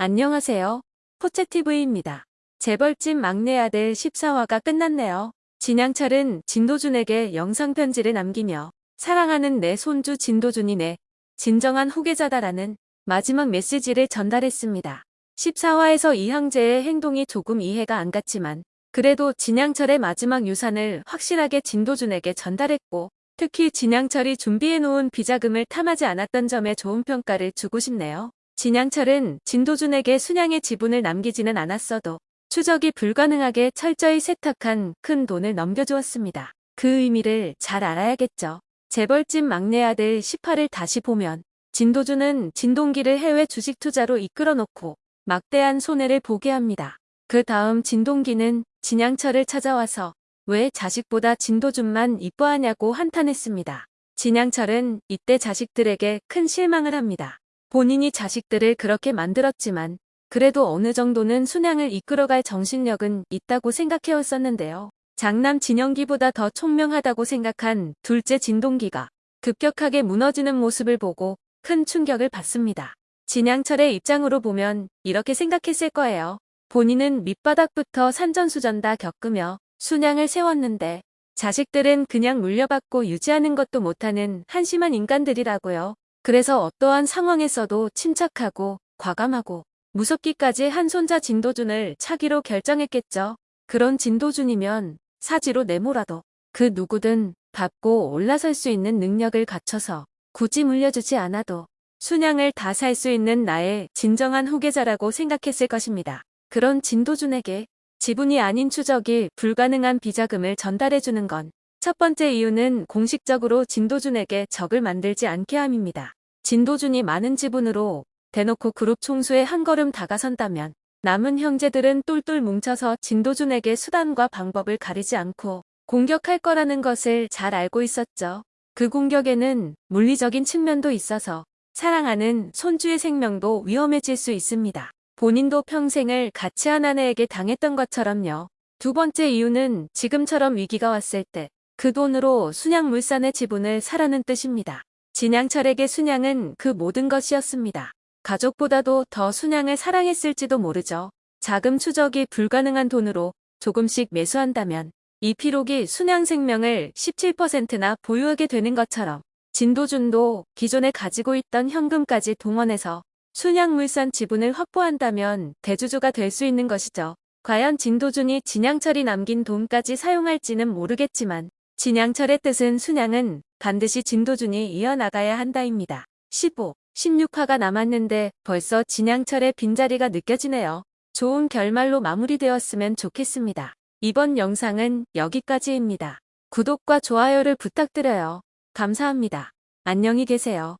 안녕하세요. 포채TV입니다. 재벌집 막내 아들 14화가 끝났네요. 진양철은 진도준에게 영상 편지를 남기며 사랑하는 내 손주 진도준이 내 진정한 후계자다라는 마지막 메시지를 전달했습니다. 14화에서 이항재의 행동이 조금 이해가 안 갔지만 그래도 진양철의 마지막 유산을 확실하게 진도준에게 전달했고 특히 진양철이 준비해놓은 비자금을 탐하지 않았던 점에 좋은 평가를 주고 싶네요. 진양철은 진도준에게 순양의 지분을 남기지는 않았어도 추적이 불가능하게 철저히 세탁한 큰 돈을 넘겨주었습니다. 그 의미를 잘 알아야겠죠. 재벌집 막내 아들 18을 다시 보면 진도준은 진동기를 해외 주식 투자로 이끌어 놓고 막대한 손해를 보게 합니다. 그 다음 진동기는 진양철을 찾아와서 왜 자식보다 진도준만 이뻐하냐고 한탄했습니다. 진양철은 이때 자식들에게 큰 실망을 합니다. 본인이 자식들을 그렇게 만들었지만 그래도 어느 정도는 순양을 이끌어갈 정신력은 있다고 생각해왔었는데요. 장남 진영기보다 더 총명하다고 생각한 둘째 진동기가 급격하게 무너지는 모습을 보고 큰 충격을 받습니다. 진양철의 입장으로 보면 이렇게 생각했을 거예요. 본인은 밑바닥부터 산전수전 다 겪으며 순양을 세웠는데 자식들은 그냥 물려받고 유지하는 것도 못하는 한심한 인간들이라고요. 그래서 어떠한 상황에서도 침착하고 과감하고 무섭기까지 한 손자 진도준을 차기로 결정했겠죠. 그런 진도준이면 사지로 내모라도 그 누구든 밟고 올라설 수 있는 능력을 갖춰서 굳이 물려주지 않아도 순양을 다 살 수 있는 나의 진정한 후계자라고 생각했을 것입니다. 그런 진도준에게 지분이 아닌 추적이 불가능한 비자금을 전달해주는 건 첫 번째 이유는 공식적으로 진도준에게 적을 만들지 않게 함입니다. 진도준이 많은 지분으로 대놓고 그룹 총수에 한 걸음 다가선다면 남은 형제들은 똘똘 뭉쳐서 진도준에게 수단과 방법을 가리지 않고 공격할 거라는 것을 잘 알고 있었죠. 그 공격에는 물리적인 측면도 있어서 사랑하는 손주의 생명도 위험해질 수 있습니다. 본인도 평생을 같이 한 아내에게 당했던 것처럼요. 두 번째 이유는 지금처럼 위기가 왔을 때 그 돈으로 순양물산의 지분을 사라는 뜻입니다. 진양철에게 순양은 그 모든 것이었습니다. 가족보다도 더 순양을 사랑했을지도 모르죠. 자금 추적이 불가능한 돈으로 조금씩 매수한다면 이 피록이 순양 생명을 17%나 보유하게 되는 것처럼 진도준도 기존에 가지고 있던 현금까지 동원해서 순양물산 지분을 확보한다면 대주주가 될 수 있는 것이죠. 과연 진도준이 진양철이 남긴 돈까지 사용할지는 모르겠지만 진양철의 뜻은 순양은 반드시 진도준이 이어나가야 한다입니다. 15, 16화가 남았는데 벌써 진양철의 빈자리가 느껴지네요. 좋은 결말로 마무리되었으면 좋겠습니다. 이번 영상은 여기까지입니다. 구독과 좋아요를 부탁드려요. 감사합니다. 안녕히 계세요.